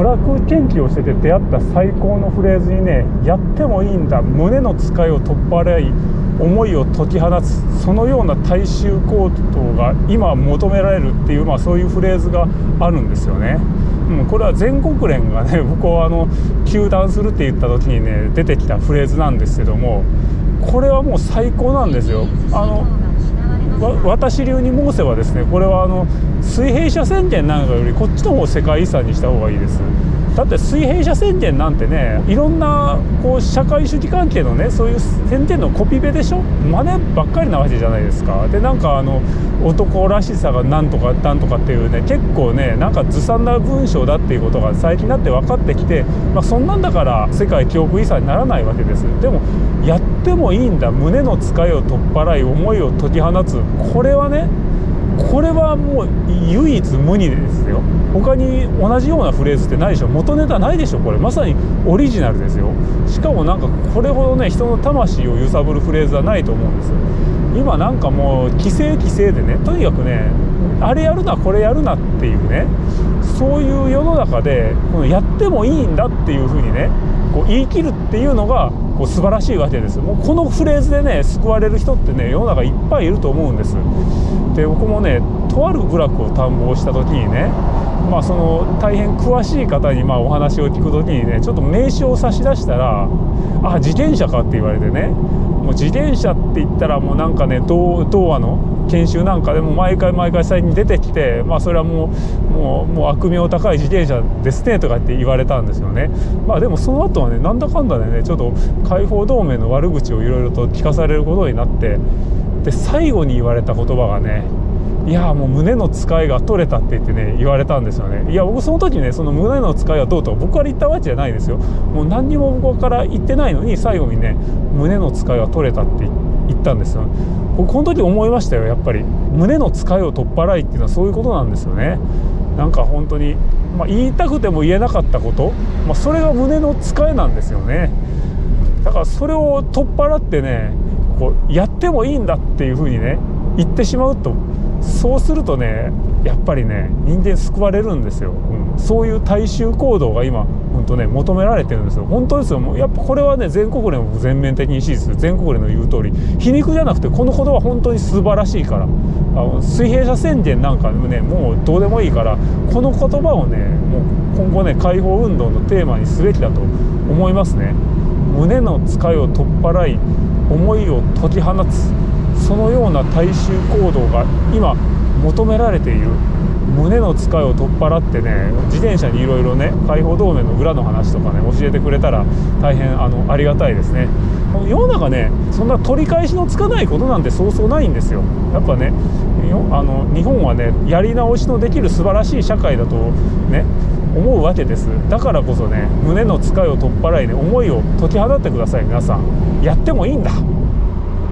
部落研究をしてて出会った最高のフレーズにねやってもいいんだ胸の使いを取っ払い思いを解き放つそのような大衆行動が今求められるっていう、まあ、そういうフレーズがあるんですよね。うん、これは全国連がね僕はあの糾弾するって言った時にね出てきたフレーズなんですけどもこれはもう最高なんですよ。あの私流に申せばですねこれはあの水平社宣言なんかよりこっちの方を世界遺産にした方がいいです。だって水平社宣言なんてねいろんなこう社会主義関係のねそういう宣言のコピペでしょ？真似ばっかりなわけじゃないですか。でなんかあの男らしさがなんとかなんとかっていうね結構ねなんかずさんな文章だっていうことが最近になって分かってきて、まあ、そんなんだから世界記憶遺産にならないわけです。でもやってもいいんだ。胸の使いを取っ払い思いを解き放つ。これはねこれはもう唯一無二ですよ。他に同じようなフレーズってないでしょ。元ネタないでしょこれ。まさにオリジナルですよ。しかもなんかこれほどね人の魂を揺さぶるフレーズはないと思うんですよ。今なんかもう規制規制でねとにかくねあれやるなこれやるなっていうねそういう世の中でこのやってもいいんだっていうふうにねこう言い切るっていうのがもう素晴らしいわけです。もうこのフレーズでね救われる人ってね世の中いっぱいいると思うんです。で僕もねとある部落を探訪した時にねまあその大変詳しい方にまお話を聞く時にねちょっと名刺を差し出したら「あ自転車か」って言われてねもう自転車って言ったらもうなんかね童話の研修なんかでも毎回毎回最近出てきてまあそれはもうもうもう悪名高い自転車ですねとかって言われたんですよね。まあでもその後はねなんだかんだでねちょっと解放同盟の悪口をいろいろと聞かされることになってで最後に言われた言葉がねいやもう胸の使いが取れたって言ってね言われたんですよね。いや僕その時ねその胸の使いはどうと僕から言ったわけじゃないですよ。もう何にも僕から言ってないのに最後にね胸の使いは取れたって言ったんですよ。僕この時思いましたよやっぱり。胸の使いを取っ払いっていうのはそういうことなんですよね。なんか本当に、まあ、言いたくても言えなかったこと、まあ、それが胸の使いなんですよね。だからそれを取っ払ってねこうやってもいいんだっていうふうにね言ってしまうとそうするとねやっぱりね人間救われるんですよ、うん、そういう大衆行動が今本当ね求められてるんですよ。本当ですよ。もうやっぱこれはね全国連も全面的に支持する。全国連の言う通り皮肉じゃなくてこの言葉本当に素晴らしいから。あの水平社宣言なんかねもうどうでもいいからこの言葉をねもう今後ね解放運動のテーマにすべきだと思いますね。胸の使いを取っ払い思いを解き放つ。そのような大衆行動が今求められている胸の使いを取っ払ってね自転車にいろいろね解放同盟の裏の話とかね教えてくれたら大変あのありがたいですね。世の中ねそんな取り返しのつかないことなんてそうそうないんですよ。やっぱねあの日本はねやり直しのできる素晴らしい社会だとね思うわけです。だからこそね胸の使いを取っ払いね思いを解き放ってください皆さん。やってもいいんだ。